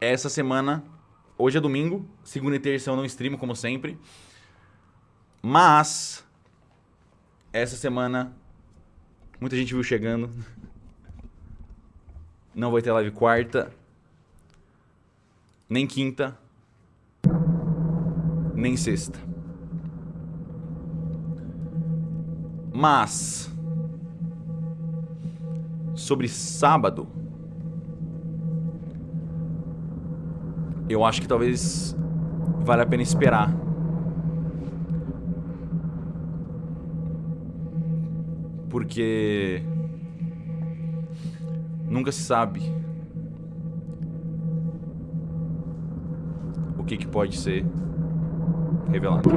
essa semana, hoje é domingo, segunda e terça eu não streamo como sempre. Mas essa semana muita gente viu chegando. Não vai ter live quarta, nem quinta, nem sexta. Mas sobre sábado, eu acho que talvez vale a pena esperar. Porque nunca se sabe o que, que pode ser revelado.